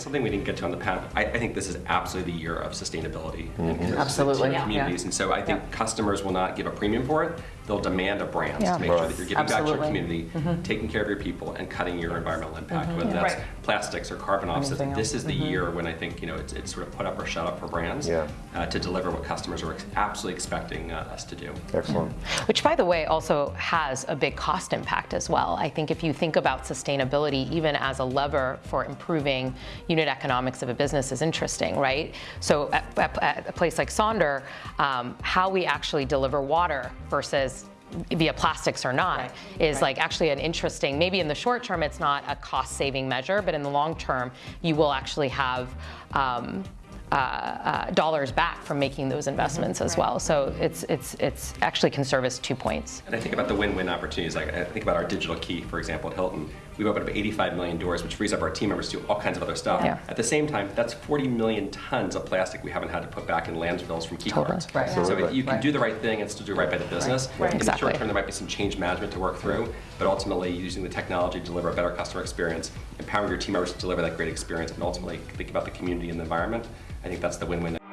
something we didn't get to on the panel. I, I think this is absolutely the year of sustainability mm-hmm. and Absolutely, to yeah. communities. And so I think Yeah. customers will not give a premium for it. They'll demand a brand Yeah. to make sure that you're giving back to your Absolutely. community, taking care of your people, and cutting your environmental impact, whether that's Right. plastics or carbon offsets. This is the year when I think you know it's, it's sort of put up or shut up for brands Yeah. uh, to deliver what customers are ex- absolutely expecting uh, us to do. Excellent. Which, by the way, also has a big cost impact as well. I think if you think about sustainability, even as a lever for improving unit economics of a business, is interesting, right? So, at, at- at a place like Sonder, um, how we actually deliver water versus via plastics or not is like actually an interesting maybe in the short term it's not a cost saving measure but in the long term you will actually have um, uh, uh, dollars back from making those investments as well. So it's it's it's actually can serve as two points. And I think about the win-win opportunities. Like I think about our digital key, for example, at Hilton. We've opened up 85 million doors, which frees up our team members to do all kinds of other stuff. Yeah. At the same time, that's 40 million tons of plastic we haven't had to put back in landfills from key Totally. cards. Right. So if you can Right. do the right thing and still do right by the business. Right. In the short term, there might be some change management to work through, but ultimately using the technology to deliver a better customer experience, empowering your team members to deliver that great experience, and ultimately think about the community and the environment. I think that's the win-win.